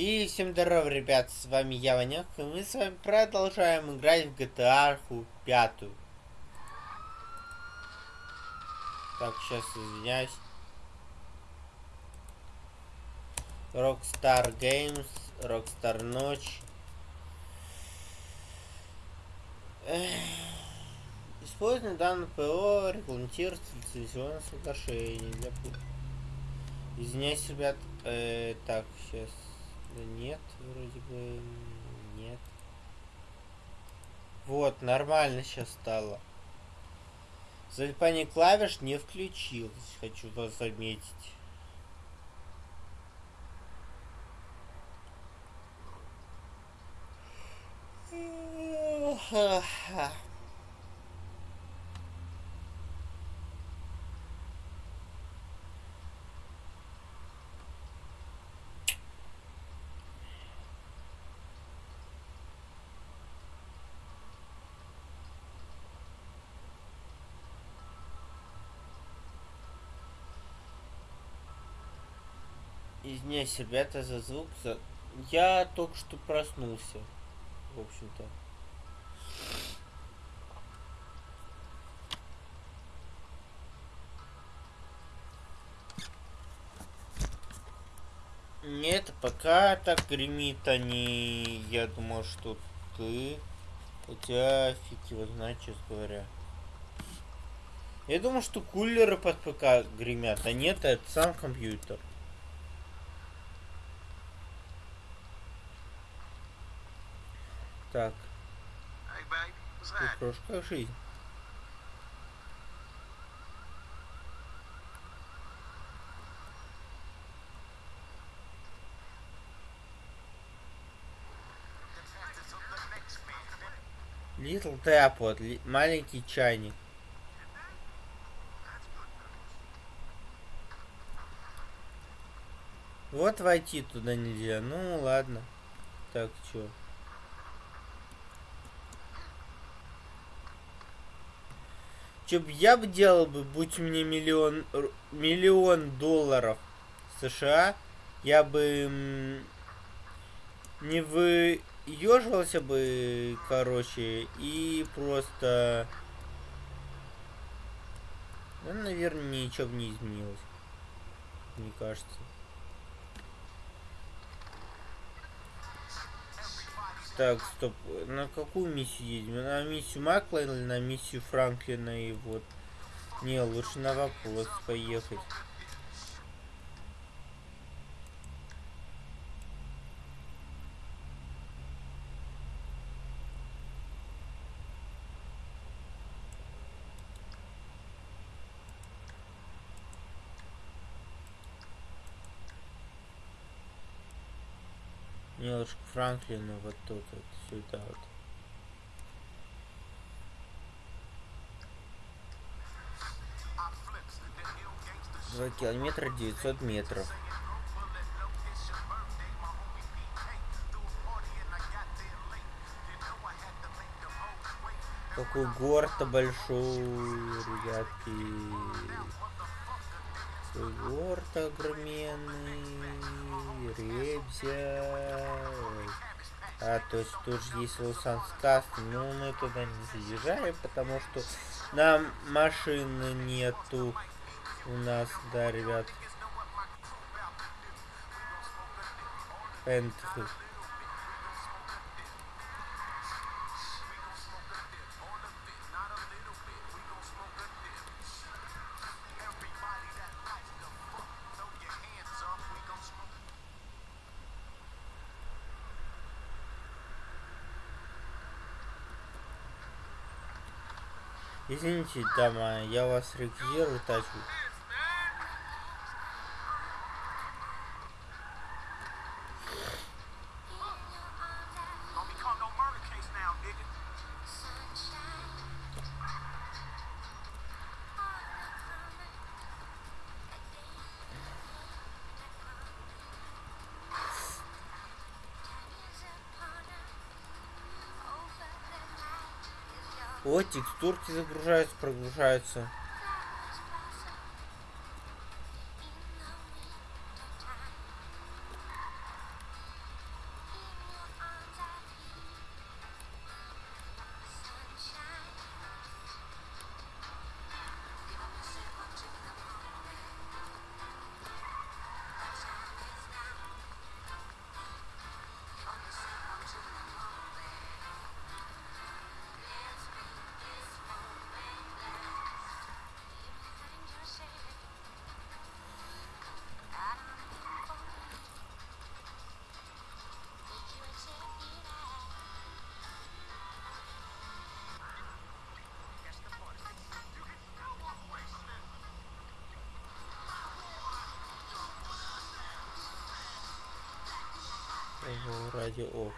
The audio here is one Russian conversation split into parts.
И всем здорово, ребят, с вами я, Ванек, и мы с вами продолжаем играть в GTA 5. Так, сейчас извиняюсь. Rockstar Games, Rockstar Ночь. Использование данного ПО регламентируется лицензионное соглашение для... Извиняюсь, ребят. Э, так, сейчас... Нет, вроде бы нет. Вот, нормально сейчас стало. Залипание клавиш не включилось, хочу вас заметить. Ха-ха. Извиняюсь, ребята, за звук. За... Я только что проснулся. В общем-то. Нет, пока так гремит они. Я думал, что ты. Хотя фиг его знает, честно говоря. Я думал, что кулеры под ПК гремят, а нет, это сам компьютер. Так. Крошка жизнь. Little Teapot, ли, маленький чайник. Вот войти туда нельзя. Ну ладно. Так, чё? Что бы я бы делал бы, будь меня миллион, миллион долларов США, я бы не выеживался бы, короче, и просто... Ну, наверное, ничего бы не изменилось. Мне кажется. Так, стоп. На какую миссию едем? На миссию Маклина или на миссию Франклина и вот. Не, лучше на вопрос поехать. Немножко Франклина вот тут вот сюда вот. Два километра девятьсот метров. Какой город-то большой, ребятки. Город огроменный, Ребзя. А, то есть тут же есть Лусан Скаст. Ну, мы туда не заезжаем, потому что нам машины нету у нас, да, ребят. Пентхи. Извините, дама, я вас регистрирую тачку. Вот текстурки загружаются, прогружаются. Радио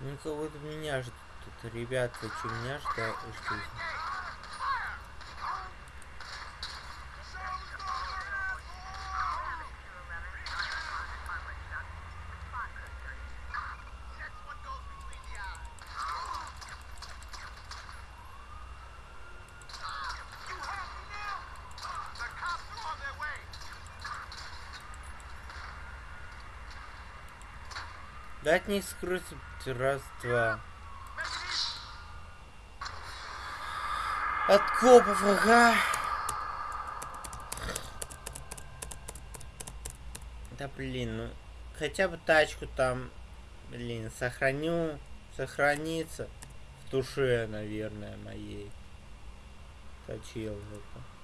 оф. Ну меня ждут. Тут, ребят, что, меня ждут? Дать не скрыть раз, два. От копов, ага. Да блин, ну хотя бы тачку там, блин, сохраню, сохранится в душе, наверное, моей. Точил это.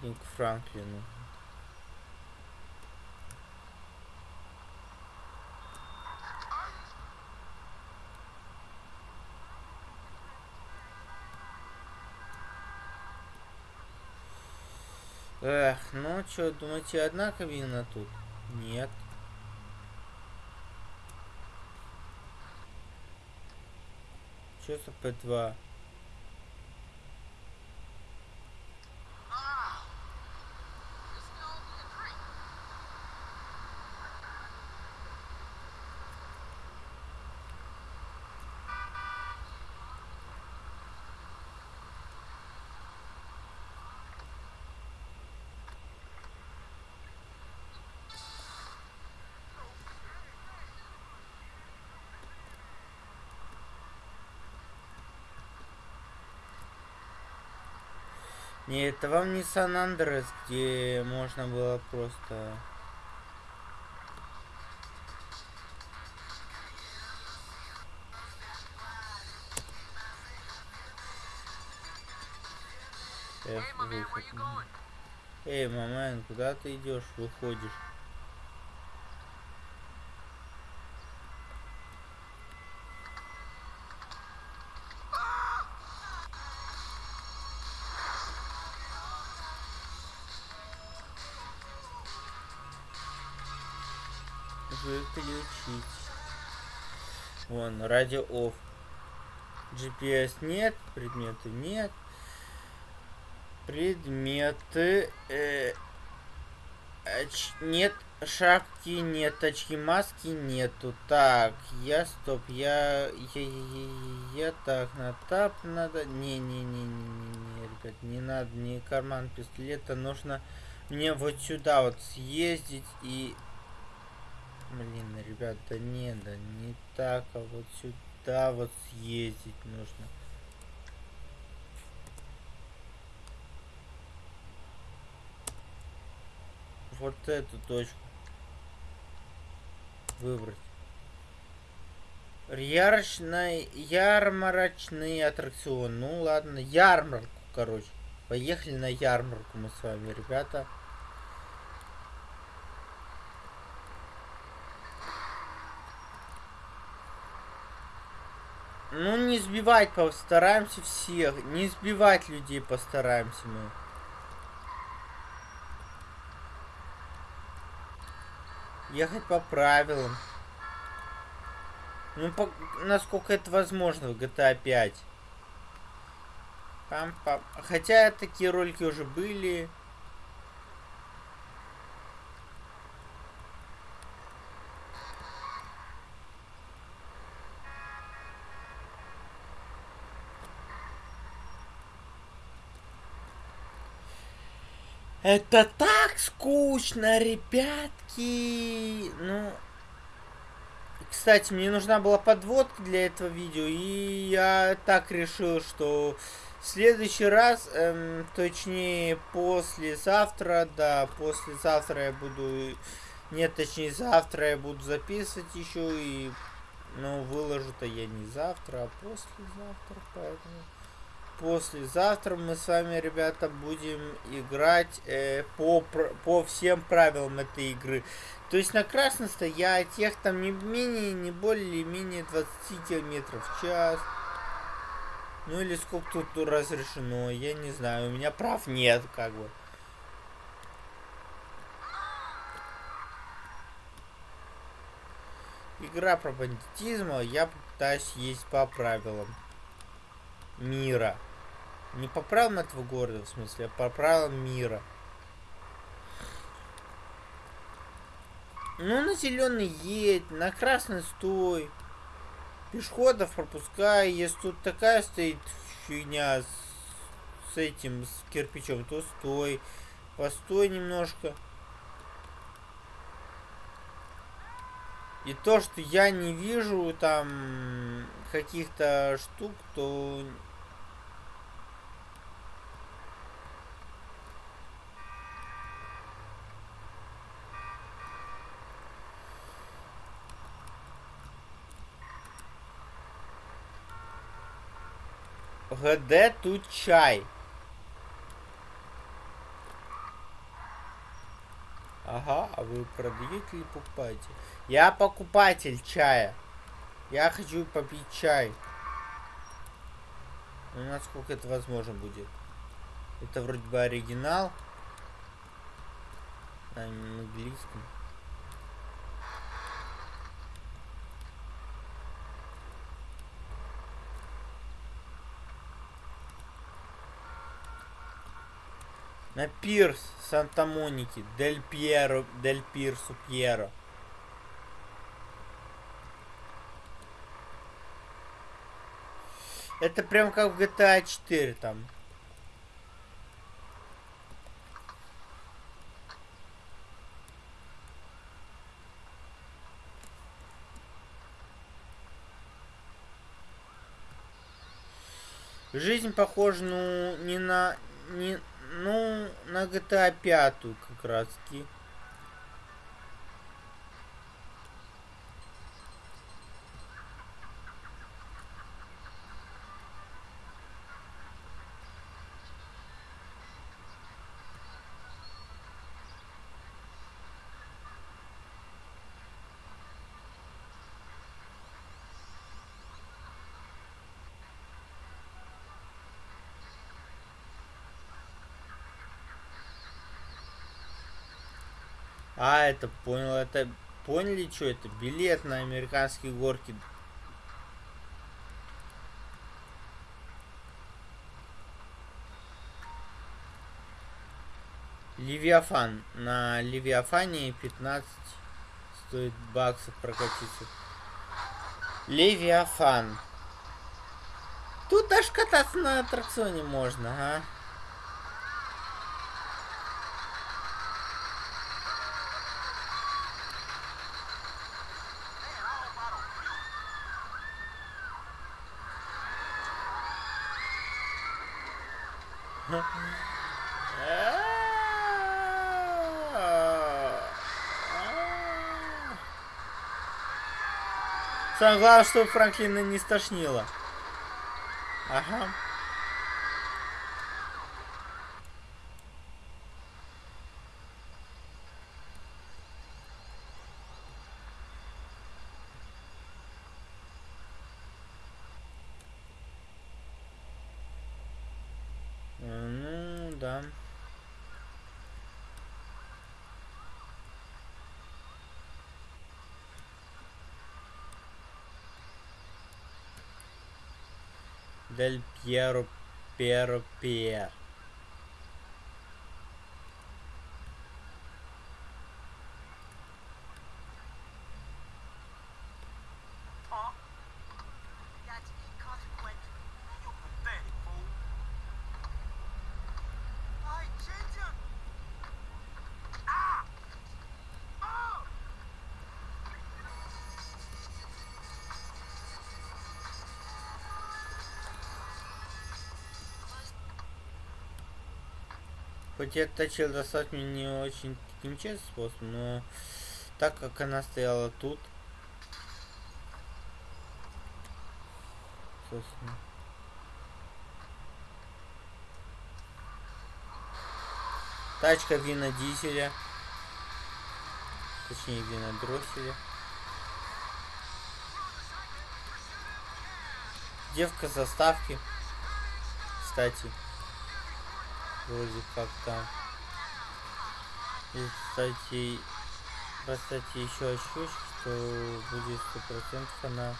Идем к Франклину. Эх, ну что, думаете, одна кабина тут? Нет. Что за П2? Не, это вам не Сан-Андрес, где можно было просто... Эй, маман, куда ты идешь, выходишь? Выключить. Вон, радио off. GPS нет, предметы нет. Предметы... Э, оч, нет шапки, нет очки, маски нету. Так, я стоп, я... Я, я, я так, на тап надо... Не-не-не-не-не, ребят, не надо, не карман пистолета, нужно мне вот сюда вот съездить и Блин, ребята, не, да не так, а вот сюда вот съездить нужно. Вот эту точку выбрать. Ярочный, ярмарочный аттракцион. Ну ладно, ярмарку, короче. Поехали на ярмарку мы с вами, ребята. Ну, не сбивать постараемся всех. Не сбивать людей постараемся мы. Ехать по правилам. Ну, по, насколько это возможно в GTA 5. Пам -пам. Хотя такие ролики уже были. Это так скучно, ребятки. Ну, кстати, мне нужна была подводка для этого видео, и я так решил, что В следующий раз, эм, точнее, послезавтра, да, послезавтра я буду... Нет, точнее, завтра я буду записывать еще и... Ну, выложу-то я не завтра, а послезавтра, поэтому... Послезавтра мы с вами, ребята, будем играть э, по, по всем правилам этой игры. То есть на красной стоять, тех там не менее, не более, менее 20 километров в час. Ну или сколько тут разрешено, я не знаю, у меня прав нет, как бы. Игра про бандитизм, я пытаюсь есть по правилам мира. Не по правилам этого города, в смысле, а по правилам мира. Ну, на зеленый едь, на красный стой. Пешеходов пропускай. Если тут такая стоит фигня с, с этим, с кирпичом, то стой. Постой немножко. И то, что я не вижу там каких-то штук, то ГД тут чай. Ага, а вы продаете или покупаете? Я покупатель чая. Я хочу попить чай. Ну, насколько это возможно будет. Это вроде бы оригинал. На английском. На пирс Санта-Моники, Дель Пьеро, Дель Пирсу Пьеро. Это прям как в GTA 4 там. Жизнь похожа, ну, не на... Не, ну, на GTA 5 как раз таки. А, это понял, это поняли, что это? Билет на американские горки. Левиафан. На Левиафане 15 стоит баксов прокатиться. Левиафан. Тут аж кататься на аттракционе можно, а? Самое главное, чтобы Франклина не стошнило. Ага. Ну, да. Дель Пьеро Пьеро Пьер. Хоть я тачил достать мне не очень таким способом, но так как она стояла тут, собственно. Тачка вина дизеля. Точнее, вина дросселя. Девка заставки. Кстати. Вроде как там. И, кстати, кстати, еще ощущение, что будет сто процентов она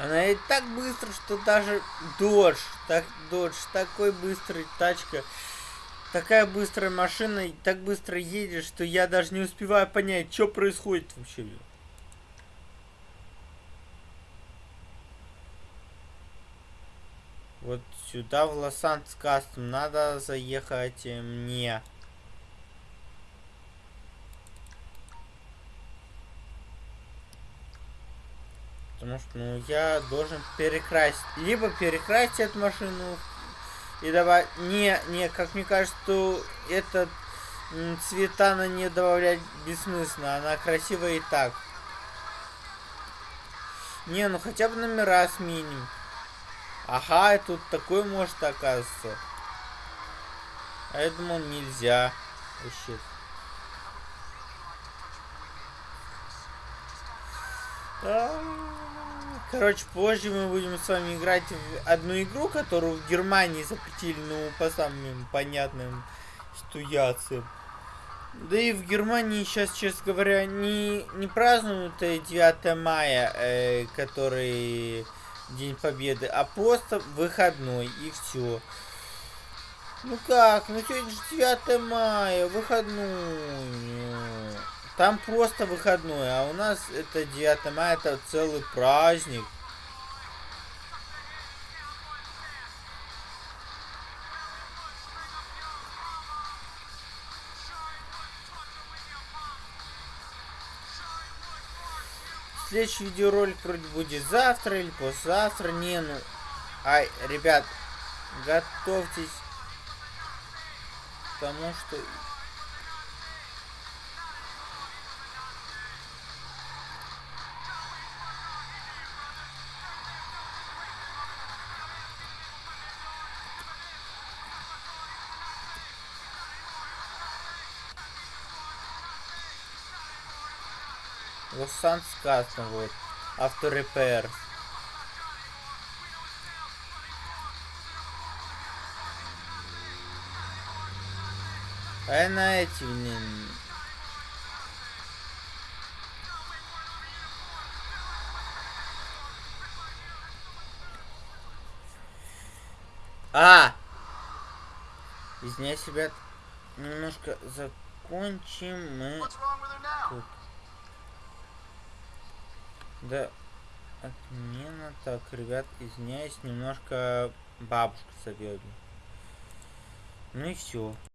Она и так быстро, что даже дождь, так дождь, такой быстрый тачка, такая быстрая машина, и так быстро едет, что я даже не успеваю понять, что происходит вообще. Вот сюда в Лос-Анджелес надо заехать э, мне. Потому что, ну, я должен перекрасить. Либо перекрасить эту машину и давать... Не, не, как мне кажется, что этот цвета на не добавлять бессмысленно. Она красивая и так. Не, ну хотя бы номера сменим. Ага, и тут такой может оказывается. А я думал нельзя. Вообще. Короче, позже мы будем с вами играть в одну игру, которую в Германии запретили, ну, по самым понятным ситуациям. Да и в Германии сейчас, честно говоря, не, не празднуют 9 мая, э, который День Победы, а просто выходной, и все. Ну как, ну сегодня же 9 мая, выходной. Там просто выходной, а у нас это 9 мая, это целый праздник. Следующий видеоролик вроде будет завтра или послезавтра. Не, ну... Ай, ребят, готовьтесь к тому, что Лос-Санс Кастом, вот. Авторепер. А на эти, блин. А! Извиняюсь, ребят. Немножко закончим мы тут. Да, отмена. Так, ребят, извиняюсь, немножко бабушка зовет. Ну и все.